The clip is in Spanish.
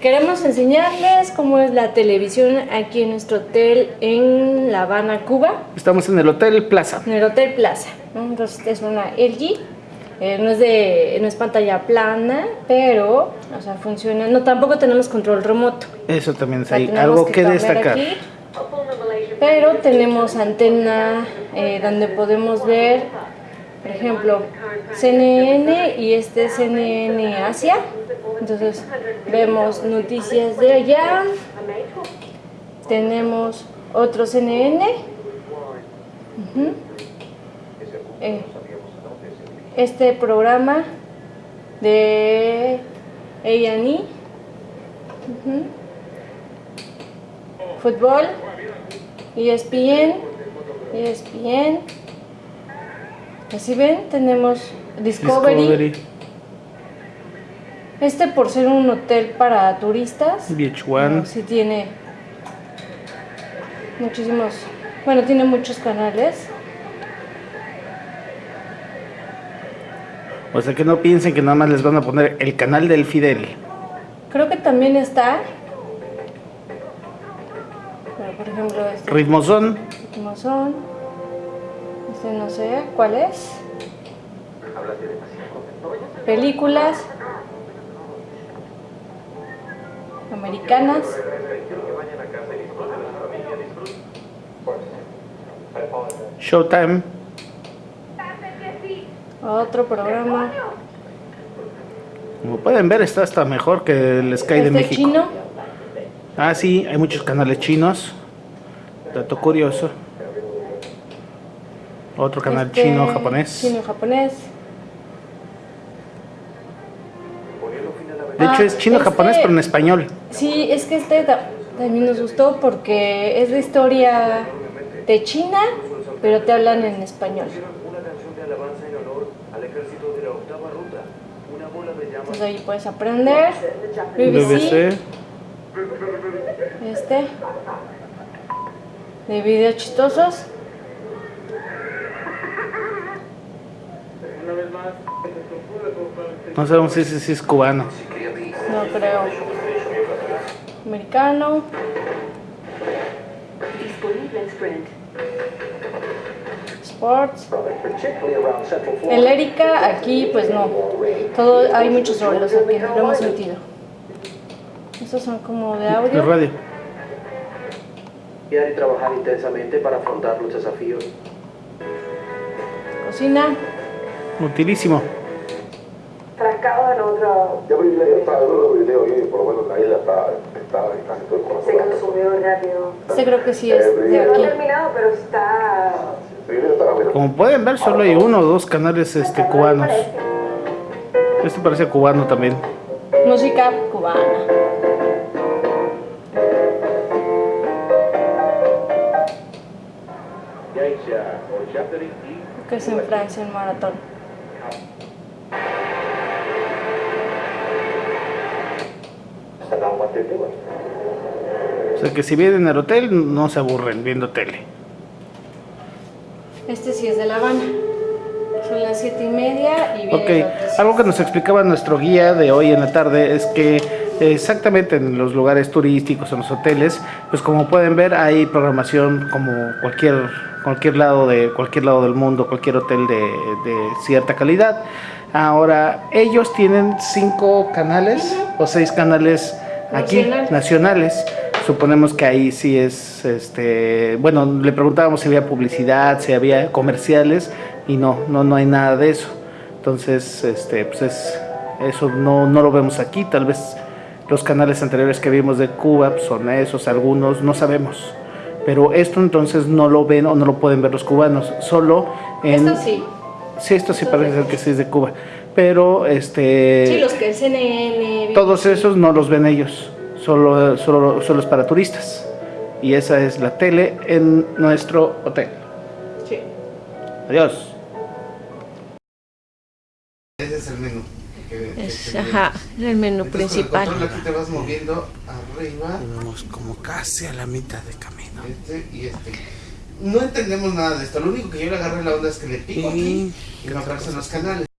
queremos enseñarles cómo es la televisión aquí en nuestro hotel en La Habana, Cuba. Estamos en el Hotel Plaza. En el Hotel Plaza. Entonces es una LG. eh, no, es de, no es pantalla plana, pero o sea, funciona. No, tampoco tenemos control remoto. Eso también es ahí. Algo que destacar. aquí, pero tenemos antena eh, donde podemos ver, por ejemplo, CNN y este es CNN Asia. Entonces vemos noticias de allá. Tenemos otro CNN. Eh, este programa de A&E. Ujú. Fútbol, E ESPN, ESPN. Así ven, tenemos. Discovery, Este por ser un hotel para turistas, VH1. no, sí tiene muchísimos, bueno, tiene muchos canales. O sea que no piensen que nada más les van a poner el canal del Fidel. Creo que también está, bueno, por ejemplo, este Ritmozón, son, este no sé cuál es. Películas americanas. Showtime. Otro programa. Como pueden ver, está hasta mejor que el Sky de México. chino. Ah, sí, hay muchos canales chinos. Dato curioso. Otro canal este chino, japonés. Chino, japonés. De hecho, es chino-japonés, este- pero en español. Sí, es que este ta- también nos gustó porque es de historia de China, pero te hablan en español. La Entonces ahí puedes aprender. BBC, BBC. este. De videos chistosos. No sabemos si ese sí es cubano. No creo. Americano. Disponible en Sprint. Sports. El Erika, aquí pues no. Todo, hay muchos rolos aquí, no lo hemos sentido. Estos son como de De audio. radio. y trabajar intensamente para afrontar los desafíos. Cocina. Utilísimo. Trancado en otro. Ya vi, ya estaba viendo los videos y por lo menos la isla está, está en casi todo el Se corazón. consumió rápido. Este creo que sí es de No ha aquí. terminado, pero está. Sí, yo. Como pueden ver, solo hay uno o dos canales este, cubanos. Este parece cubano también. Música cubana. Que es en Francia el maratón. O sea que si vienen al hotel, no se aburren viendo tele. Este sí es de La Habana. Son las siete y media y viene Ok, algo que nos explicaba nuestro guía de hoy en la tarde es que exactamente en los lugares turísticos, en los hoteles, pues como pueden ver hay programación como cualquier cualquier lado de cualquier lado del mundo, cualquier hotel de, de cierta calidad. Ahora ellos tienen cinco canales o seis canales aquí Nacional. nacionales. Suponemos que ahí sí es, este, bueno, le preguntábamos si había publicidad, si había comerciales y no, no, no hay nada de eso. Entonces, este, pues es, eso no, no lo vemos aquí. Tal vez los canales anteriores que vimos de Cuba pues, son esos, algunos, no sabemos. Pero esto entonces no lo ven o no lo pueden ver los cubanos, solo en... Esto sí. Sí, esto sí parece ser que sí es de Cuba. Pero, este... Sí, los que el CNN. Todos esos no los ven ellos, solo, solo, solo es para turistas. Y esa es la tele en nuestro hotel. Sí. Adiós. Ese es el menú. Es, ajá, el menú principal. Aquí te vas moviendo arriba. Vamos como casi a la mitad de camino. Este y este. No entendemos nada de esto. Lo único que yo le agarré la onda es que le pico aquí y me aparecen los canales.